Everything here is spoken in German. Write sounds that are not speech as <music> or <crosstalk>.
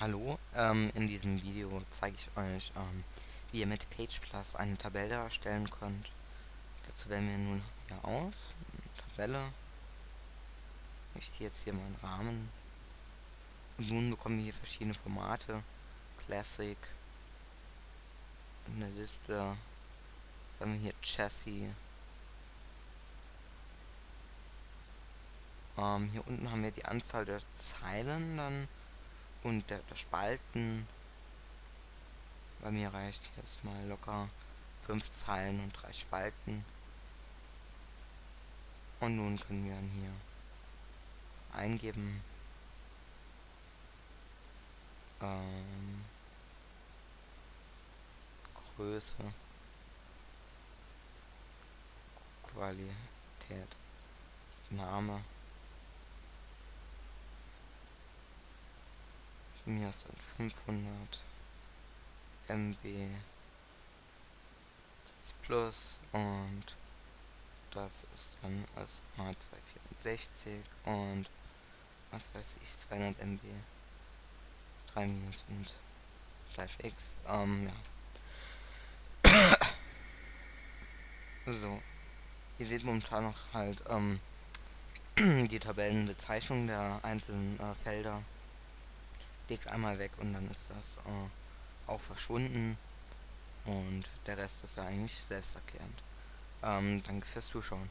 Hallo, ähm, in diesem Video zeige ich euch, ähm, wie ihr mit Page Plus eine Tabelle erstellen könnt. Dazu wählen wir nun hier aus, Tabelle. Ich ziehe jetzt hier meinen Rahmen. Und nun bekommen wir hier verschiedene Formate. Classic, eine Liste, sagen wir hier Chassis. Ähm, hier unten haben wir die Anzahl der Zeilen dann und der, der Spalten bei mir reicht jetzt mal locker 5 Zeilen und 3 Spalten. Und nun können wir dann hier eingeben. Ähm, Größe. Qualität. Name. Mir ist 500 MB Plus und das ist dann als H264 und was weiß ich 200 MB 3 minus und gleich x. Ähm ja. <coughs> So. Ihr seht momentan noch halt ähm <clears throat> die Tabellenbezeichnung der einzelnen äh, Felder legt einmal weg und dann ist das äh, auch verschwunden und der Rest ist ja eigentlich selbsterklärend. Ähm, danke fürs Zuschauen.